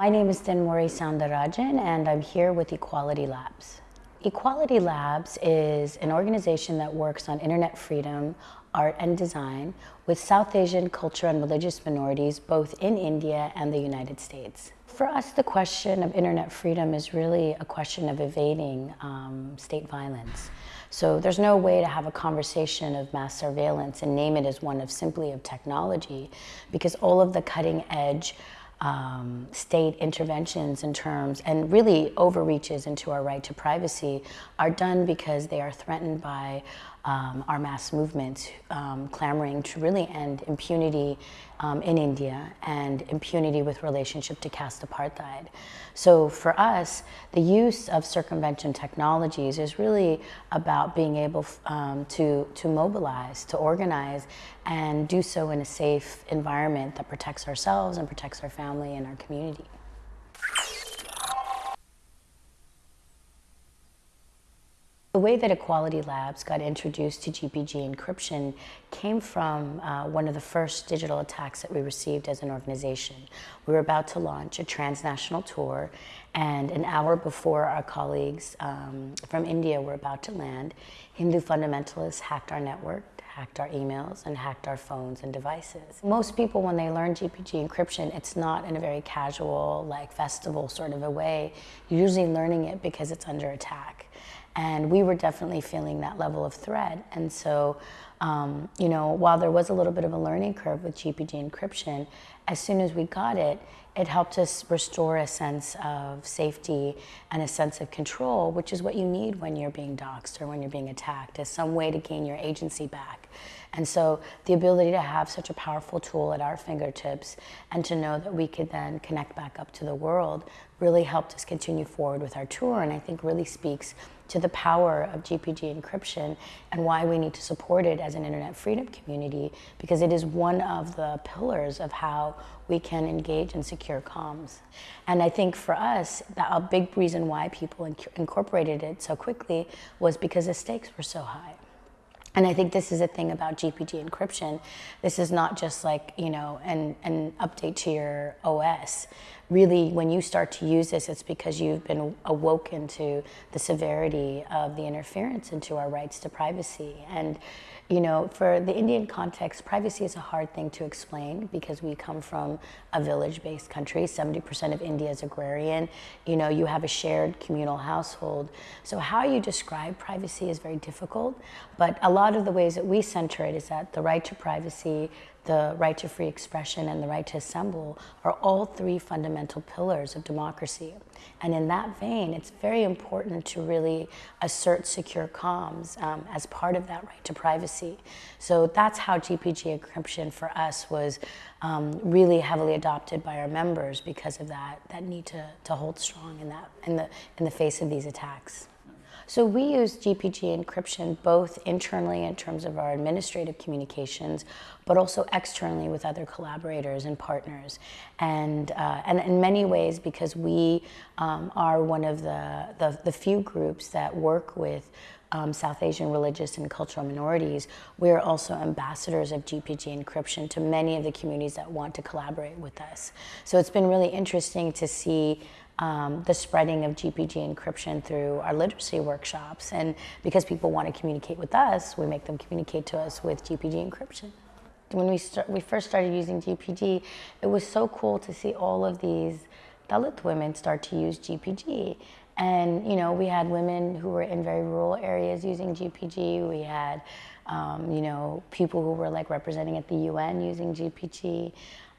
My name is Thenmozhi Soundarajan and I'm here with Equality Labs. Equality Labs is an organization that works on internet freedom, art and design with South Asian culture and religious minorities both in India and the United States. For us, the question of internet freedom is really a question of evading um, state violence. So there's no way to have a conversation of mass surveillance and name it as one of simply of technology because all of the cutting edge um, state interventions in terms and really overreaches into our right to privacy are done because they are threatened by um, our mass movements um, clamoring to really end impunity um, in India and impunity with relationship to caste apartheid. So for us, the use of circumvention technologies is really about being able um, to, to mobilize, to organize, and do so in a safe environment that protects ourselves and protects our family and our community. The way that Equality Labs got introduced to GPG encryption came from uh, one of the first digital attacks that we received as an organization. We were about to launch a transnational tour and an hour before our colleagues um, from India were about to land, Hindu fundamentalists hacked our network, hacked our emails, and hacked our phones and devices. Most people, when they learn GPG encryption, it's not in a very casual, like festival sort of a way. You're usually learning it because it's under attack. And we were definitely feeling that level of threat. And so, um, you know, while there was a little bit of a learning curve with GPG encryption, as soon as we got it, it helped us restore a sense of safety and a sense of control, which is what you need when you're being doxxed or when you're being attacked, as some way to gain your agency back. And so the ability to have such a powerful tool at our fingertips and to know that we could then connect back up to the world really helped us continue forward with our tour and I think really speaks to the power of GPG encryption and why we need to support it as an internet freedom community because it is one of the pillars of how we can engage in secure comms. And I think for us, a big reason why people incorporated it so quickly was because the stakes were so high. And I think this is a thing about GPG encryption. This is not just like, you know, an, an update to your OS. Really, when you start to use this, it's because you've been awoken to the severity of the interference into our rights to privacy. And you know, for the Indian context, privacy is a hard thing to explain because we come from a village-based country. 70% of India is agrarian. You know, you have a shared communal household. So how you describe privacy is very difficult, but a lot of the ways that we center it is that the right to privacy, the right to free expression and the right to assemble are all three fundamental pillars of democracy. And in that vein, it's very important to really assert secure comms um, as part of that right to privacy. So that's how GPG encryption for us was um, really heavily adopted by our members because of that, that need to, to hold strong in, that, in, the, in the face of these attacks. So we use GPG encryption both internally in terms of our administrative communications, but also externally with other collaborators and partners. And, uh, and in many ways, because we um, are one of the, the, the few groups that work with um, South Asian religious and cultural minorities, we are also ambassadors of GPG encryption to many of the communities that want to collaborate with us. So it's been really interesting to see um, the spreading of GPG encryption through our literacy workshops. And because people want to communicate with us, we make them communicate to us with GPG encryption. When we, start, we first started using GPG, it was so cool to see all of these Dalit women start to use GPG. And you know, we had women who were in very rural areas using GPG. We had, um, you know, people who were like representing at the UN using GPG.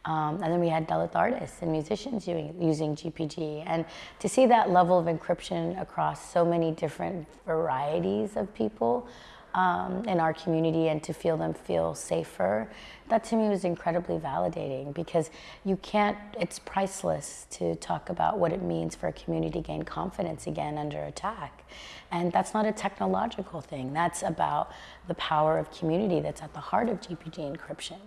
Um, and then we had Dalit artists and musicians using, using GPG. And to see that level of encryption across so many different varieties of people um, in our community and to feel them feel safer, that to me was incredibly validating because you can't, it's priceless to talk about what it means for a community to gain confidence again under attack. And that's not a technological thing. That's about the power of community that's at the heart of GPG encryption.